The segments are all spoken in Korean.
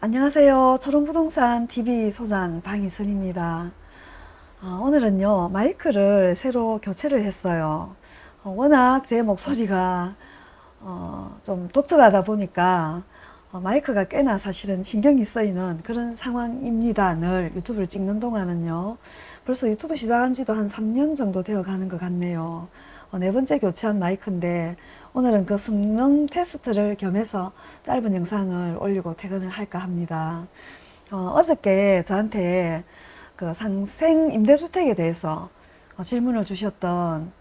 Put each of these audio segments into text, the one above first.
안녕하세요. 초롱부동산 TV 소장 방희선입니다. 어, 오늘은요 마이크를 새로 교체를 했어요. 어, 워낙 제 목소리가 어, 좀 독특하다 보니까 어, 마이크가 꽤나 사실은 신경이 쓰이는 그런 상황입니다. 늘 유튜브를 찍는 동안은요. 벌써 유튜브 시작한 지도 한 3년 정도 되어 가는 것 같네요. 어, 네 번째 교체한 마이크인데 오늘은 그 성능 테스트를 겸해서 짧은 영상을 올리고 퇴근을 할까 합니다. 어, 저께 저한테 그 상생 임대주택에 대해서 어, 질문을 주셨던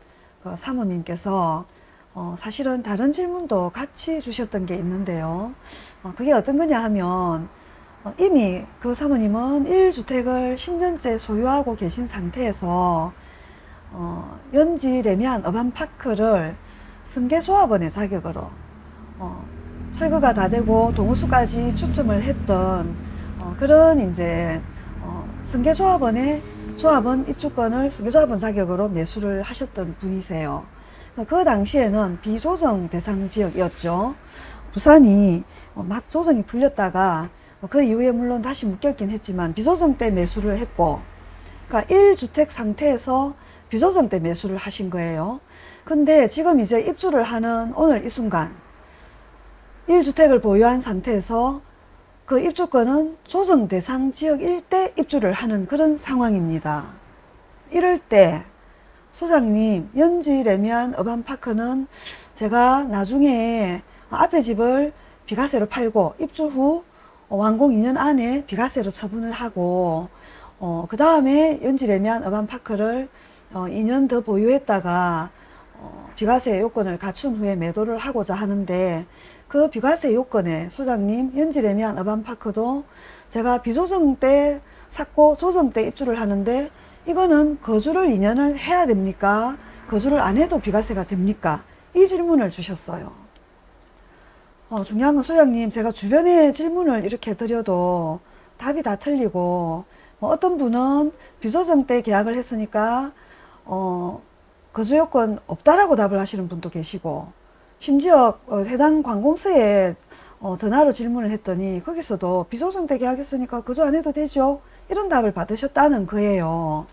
그 사모님께서 어, 사실은 다른 질문도 같이 주셨던 게 있는데요. 어, 그게 어떤 거냐 하면 어, 이미 그 사모님은 1주택을 10년째 소유하고 계신 상태에서 어, 연지 레미안 어반파크를 승계조합원의 자격으로 어, 철거가 다 되고 동호수까지 추첨을 했던 어, 그런 이제 어, 승계조합원의 조합원 입주권을 승계조합원 자격으로 매수를 하셨던 분이세요. 그 당시에는 비조정 대상 지역이었죠. 부산이 어, 막 조정이 풀렸다가 그 이후에 물론 다시 묶였긴 했지만 비조정 때 매수를 했고 그러니까 1주택 상태에서 비조정 때 매수를 하신 거예요. 근데 지금 이제 입주를 하는 오늘 이 순간 1주택을 보유한 상태에서 그 입주권은 조정 대상 지역 일대 입주를 하는 그런 상황입니다. 이럴 때 소장님 연지 레미안 어반파크는 제가 나중에 앞에 집을 비과세로 팔고 입주 후 완공 2년 안에 비과세로 처분을 하고 어, 그 다음에 연지 레미안 어반파크를 어, 2년 더 보유했다가 어, 비과세 요건을 갖춘 후에 매도를 하고자 하는데 그 비과세 요건에 소장님 연지레미안 어반파크도 제가 비조정 때 샀고 조정 때 입주를 하는데 이거는 거주를 2년을 해야 됩니까? 거주를 안 해도 비과세가 됩니까? 이 질문을 주셨어요. 어, 중요한 건 소장님 제가 주변에 질문을 이렇게 드려도 답이 다 틀리고 뭐 어떤 분은 비조정 때 계약을 했으니까 어, 거주요건 없다라고 답을 하시는 분도 계시고 심지어 어, 해당 관공서에 어, 전화로 질문을 했더니 거기서도 때 계약했으니까 거주 안 해도 되죠. 이런 답을 받으셨다는 거예요.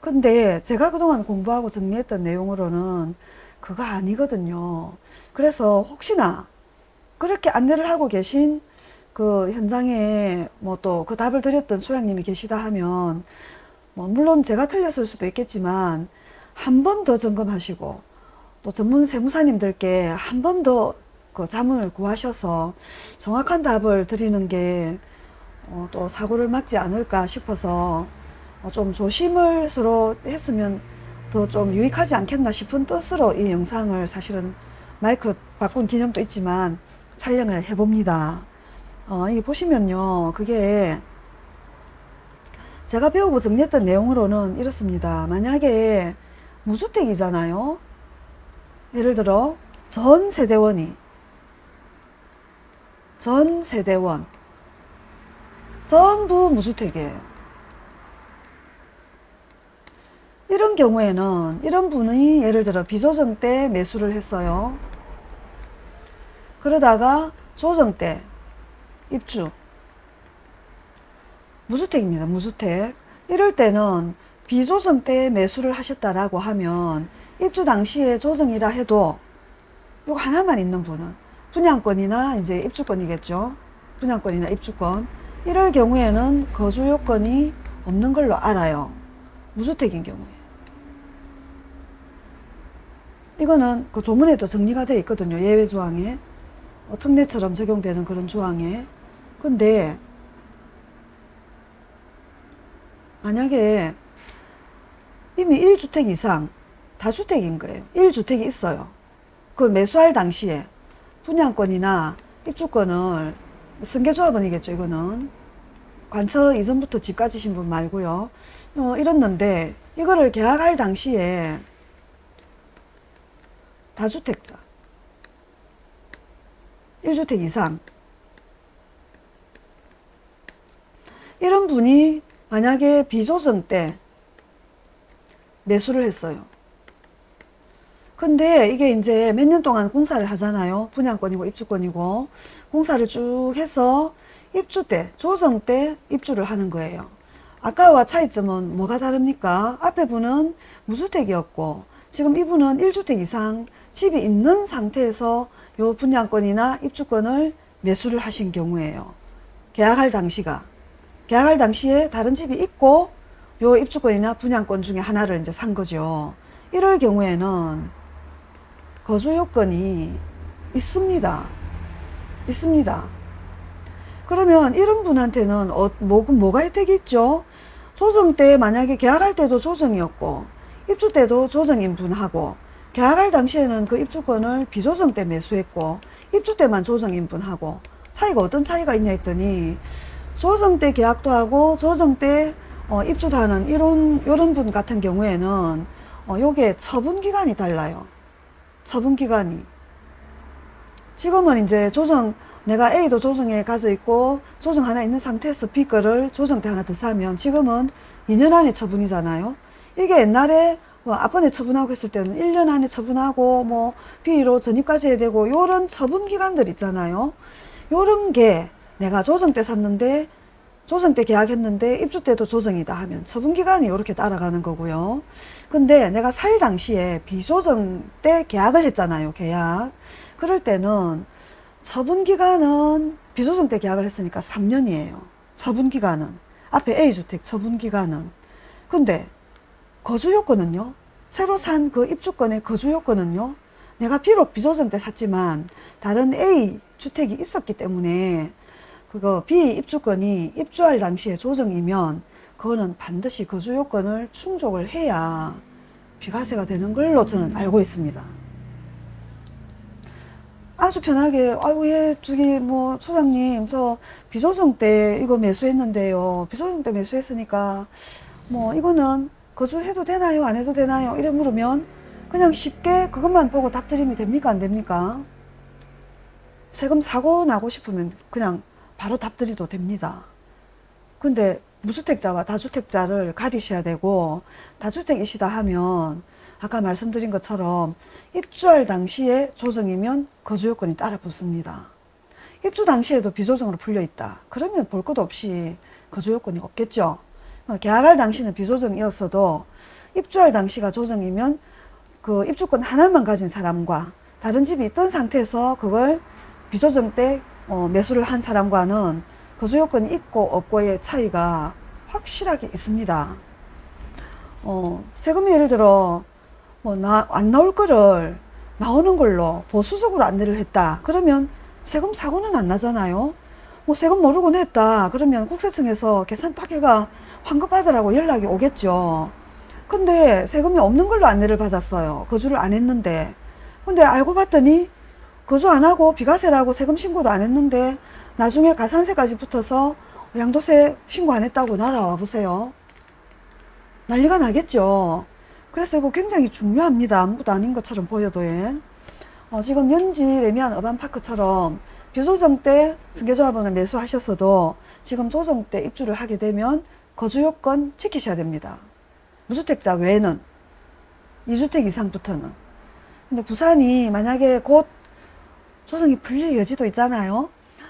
근데 제가 그동안 공부하고 정리했던 내용으로는 그거 아니거든요. 그래서 혹시나 그렇게 안내를 하고 계신 그 현장에 뭐 또 그 답을 드렸던 소장님이 계시다 하면 뭐 물론 제가 틀렸을 수도 있겠지만 한 번 더 점검하시고 또 전문 세무사님들께 한 번 더 그 자문을 구하셔서 정확한 답을 드리는 게또 어 사고를 막지 않을까 싶어서 어좀 조심을 서로 했으면 더 좀 유익하지 않겠나 싶은 뜻으로 이 영상을 사실은 마이크 바꾼 기념도 있지만 촬영을 해봅니다. 어, 이게 보시면요. 그게 제가 배우고 정리했던 내용으로는 이렇습니다. 만약에 무주택이잖아요. 예를 들어 전 세대원이 전 세대원 전부 무주택이에요. 이런 경우에는 이런 분이 예를 들어 비조정 때 매수를 했어요. 그러다가 조정 때 입주 무주택입니다. 무주택 이럴 때는 비조정 때 매수를 하셨다라고 하면 입주 당시에 조정이라 해도 이거 하나만 있는 분은 분양권이나 이제 입주권이겠죠. 분양권이나 입주권. 이럴 경우에는 거주 요건이 없는 걸로 알아요. 무주택인 경우에. 이거는 그 조문에도 정리가 되어 있거든요. 예외 조항에. 어, 특례처럼 적용되는 그런 조항에. 근데 만약에 이미 1주택 이상 다주택인 거예요. 1주택이 있어요. 그 매수할 당시에 분양권이나 입주권을 승계조합원이겠죠. 이거는 관처 이전부터 집 가지신 분 말고요. 어, 이랬는데 이거를 계약할 당시에 다주택자 1주택 이상 이런 분이 만약에 비조정 때 매수를 했어요. 근데 이게 이제 몇 년 동안 공사를 하잖아요. 분양권이고 입주권이고. 공사를 쭉 해서 입주 때, 조정 때 입주를 하는 거예요. 아까와 차이점은 뭐가 다릅니까? 앞에 분은 무주택이었고, 지금 이분은 1주택 이상 집이 있는 상태에서 요 분양권이나 입주권을 매수를 하신 경우에요. 계약할 당시가. 계약할 당시에 다른 집이 있고, 요 입주권이나 분양권 중에 하나를 이제 산 거죠. 이럴 경우에는 거주 요건이 있습니다. 있습니다. 그러면 이런 분한테는 어, 뭐, 뭐가 혜택이 있죠? 조정 때 만약에 계약할 때도 조정이었고 입주 때도 조정인 분하고 계약할 당시에는 그 입주권을 비조정 때 매수했고 입주 때만 조정인 분하고 차이가 어떤 차이가 있냐 했더니 조정 때 계약도 하고 조정 때 어, 입주도 하는 이런 이런 분 같은 경우에는 어, 요게 처분 기간이 달라요. 처분 기간이 지금은 이제 조정 내가 A도 조정에 가져 있고 조정 하나 있는 상태에서 B 거를 조정 때 하나 더 사면 지금은 2년 안에 처분이잖아요. 이게 옛날에 뭐 앞번에 처분하고 했을 때는 1년 안에 처분하고 뭐 B로 전입까지 해야 되고 요런 처분 기간들 있잖아요. 요런 게 내가 조정 때 샀는데 조정 때 계약했는데 입주 때도 조정이다 하면 처분 기간이 이렇게 따라가는 거고요. 근데 내가 살 당시에 비조정 때 계약을 했잖아요. 계약. 그럴 때는 처분 기간은 비조정 때 계약을 했으니까 3년이에요. 처분 기간은 앞에 A주택 처분 기간은 근데 거주 요건은요. 새로 산 그 입주권의 거주 요건은요. 내가 비록 비조정 때 샀지만 다른 A 주택이 있었기 때문에 그거 B 입주권이 입주할 당시에 조정이면 그거는 반드시 거주 요건을 충족을 해야 비과세가 되는 걸로 저는 알고 있습니다. 아주 편하게 아유 예 저기 뭐 소장님 저 비조정 때 이거 매수했는데요. 비조정 때 매수했으니까 뭐 이거는 거주해도 되나요? 안 해도 되나요? 이래 물으면 그냥 쉽게 그것만 보고 답 드리면 됩니까? 안 됩니까? 세금 사고 나고 싶으면 그냥 바로 답 드리도 됩니다 근데 무주택자와 다주택자를 가리셔야 되고 다주택이시다 하면 아까 말씀드린 것처럼 입주할 당시에 조정이면 거주 요건이 따라 붙습니다. 입주 당시에도 비조정으로 풀려 있다. 그러면 볼 것 없이 거주 요건이 없겠죠. 어, 계약할 당시는 비조정이었어도 입주할 당시가 조정이면 그 입주권 하나만 가진 사람과 다른 집이 있던 상태에서 그걸 비조정 때 어, 매수를 한 사람과는 거주 요건이 있고 없고의 차이가 확실하게 있습니다. 어, 세금이 예를 들어 뭐나안 나올 거를 나오는 걸로 보수적으로 안내를 했다. 그러면 세금 사고는 안 나잖아요. 뭐 세금 모르고 냈다. 그러면 국세청에서 계산 딱 해가 환급받으라고 연락이 오겠죠. 근데 세금이 없는 걸로 안내를 받았어요. 거주를 안 했는데. 근데 알고 봤더니 거주 안 하고 비과세라고 세금 신고도 안 했는데 나중에 가산세까지 붙어서 양도세 신고 안 했다고 날아와 보세요. 난리가 나겠죠. 그래서 이거 굉장히 중요합니다. 아무것도 아닌 것처럼 보여도 예. 어, 지금 연지 레미안 어반파크처럼 비조정 때 승계조합원을 매수하셨어도 지금 조정 때 입주를 하게 되면 거주요건 지키셔야 됩니다. 무주택자 외에는 2주택 이상부터는 근데 부산이 만약에 곧 조정이 풀릴 여지도 있잖아요.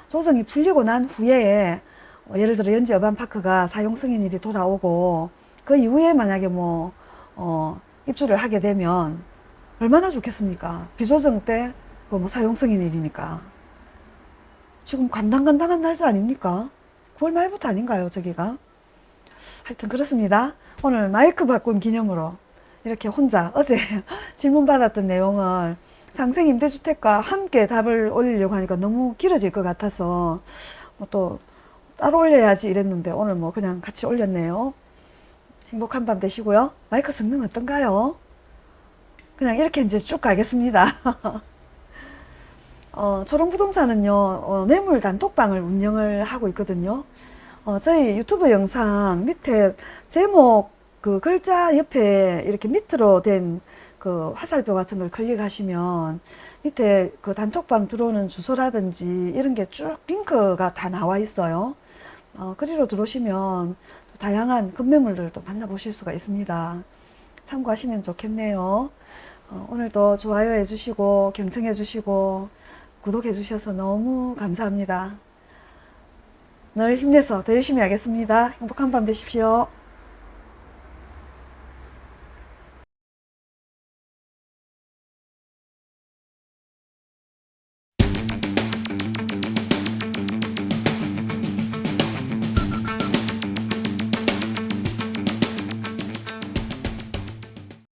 조정이 풀리고 난 후에 어, 예를 들어 연지 어반파크가 사용 승인일이 돌아오고 그 이후에 만약에 뭐 어, 입주를 하게 되면 얼마나 좋겠습니까? 비조정 때 뭐 사용승인 일이니까. 지금 간당간당한 날짜 아닙니까? 9월 말부터 아닌가요, 저기가? 하여튼 그렇습니다. 오늘 마이크 바꾼 기념으로 이렇게 혼자 어제 질문 받았던 내용을 상생 임대주택과 함께 답을 올리려고 하니까 너무 길어질 것 같아서 뭐또 따로 올려야지 이랬는데 오늘 뭐 그냥 같이 올렸네요. 행복한 밤 되시고요. 마이크 성능 어떤가요? 그냥 이렇게 이제 쭉 가겠습니다. 어, 초롱부동산은요, 어, 매물 단톡방을 운영을 하고 있거든요. 어, 저희 유튜브 영상 밑에 제목 그 글자 옆에 이렇게 밑으로 된 그 화살표 같은 걸 클릭하시면 밑에 그 단톡방 들어오는 주소라든지 이런 게 쭉 링크가 다 나와 있어요. 어, 그리로 들어오시면 다양한 급매물들도 만나보실 수가 있습니다. 참고하시면 좋겠네요. 어, 오늘도 좋아요 해주시고 경청해 주시고 구독해 주셔서 너무 감사합니다. 늘 힘내서 더 열심히 하겠습니다. 행복한 밤 되십시오.